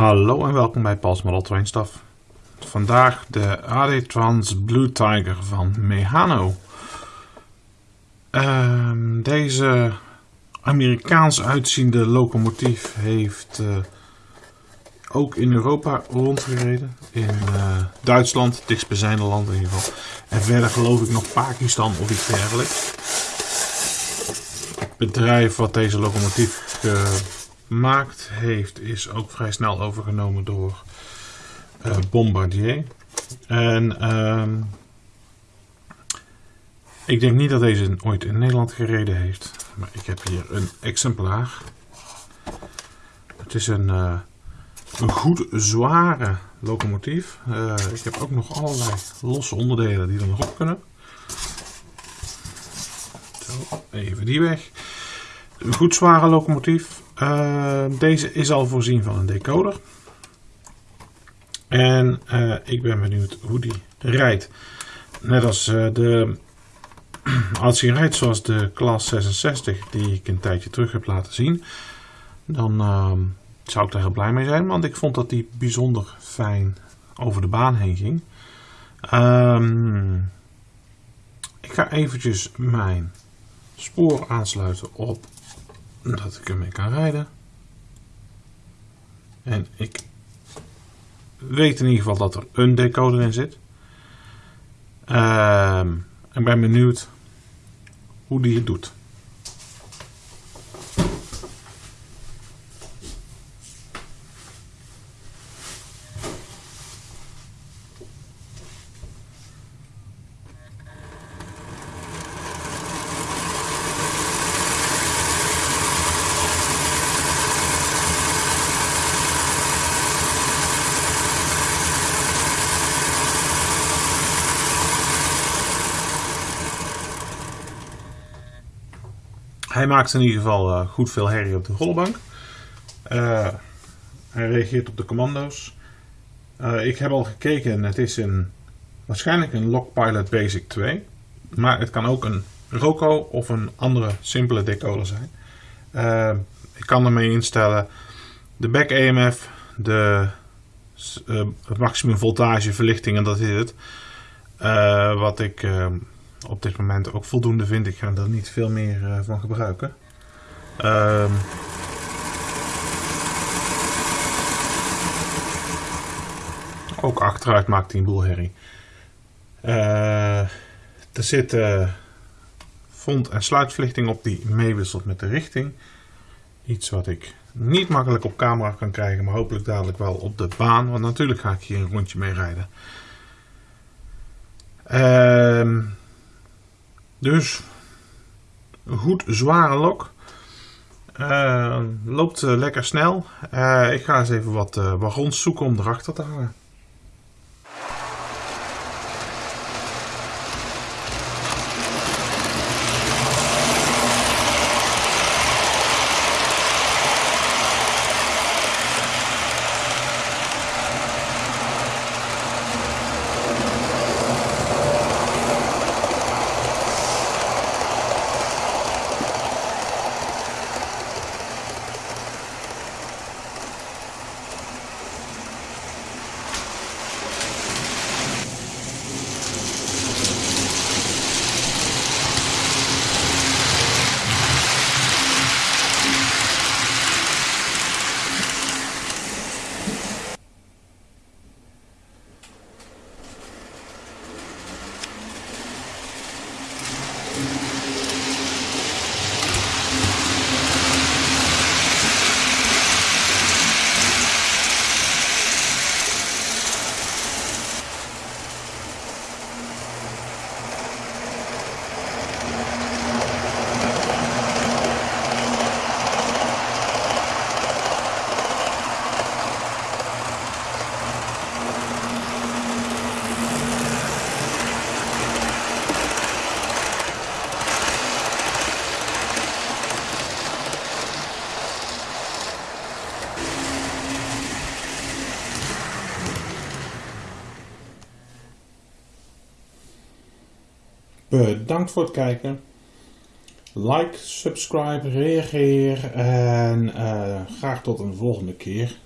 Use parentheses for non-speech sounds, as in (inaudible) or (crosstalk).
Hallo en welkom bij Pals Model Stuff. Vandaag de AD Trans Blue Tiger van Mehano. Ehm, deze Amerikaans uitziende locomotief heeft uh, ook in Europa rondgereden. In uh, Duitsland, dichtstbijzijnde land in ieder geval. En verder geloof ik nog Pakistan of iets dergelijks. Het bedrijf wat deze locomotief gemaakt heeft is ook vrij snel overgenomen door uh, Bombardier. En uh, ik denk niet dat deze ooit in Nederland gereden heeft. Maar ik heb hier een exemplaar. Het is een, uh, een goed zware locomotief. Uh, ik heb ook nog allerlei losse onderdelen die er nog op kunnen. Zo, even die weg. Een goed zware locomotief. Uh, deze is al voorzien van een decoder. En uh, ik ben benieuwd hoe die rijdt. Net als uh, de. (clears throat) Als hij rijdt zoals de klas 66, die ik een tijdje terug heb laten zien, dan uh, zou ik daar heel blij mee zijn. Want ik vond dat die bijzonder fijn over de baan heen ging. Um, ik ga eventjes mijn spoor aansluiten op dat ik ermee kan rijden. En ik weet in ieder geval dat er een decoder in zit. Uh, ik ben benieuwd hoe die het doet. Hij maakt in ieder geval uh, goed veel herrie op de rollenbank. Uh, hij reageert op de commando's. Uh, ik heb al gekeken en het is een, waarschijnlijk een Lockpilot Basic 2. Maar het kan ook een Roco of een andere simpele decoder zijn. ik kan ermee instellen de back EMF, de maximum voltage verlichting en dat is het. wat ik op dit moment ook voldoende vind. Ik ga er niet veel meer uh, van gebruiken. Um, ook achteruit maakt hij een boel herrie. Uh, er zit uh, front- en sluitverlichting op die meewisselt met de richting. Iets wat ik niet makkelijk op camera kan krijgen, maar hopelijk dadelijk wel op de baan. Want natuurlijk ga ik hier een rondje mee rijden. Ehm dus een goed zware lok. Uh, loopt uh, lekker snel. Uh, ik ga eens even wat wagons zoeken om erachter te hangen. Bedankt voor het kijken. Like, subscribe, reageer en uh, graag tot een volgende keer.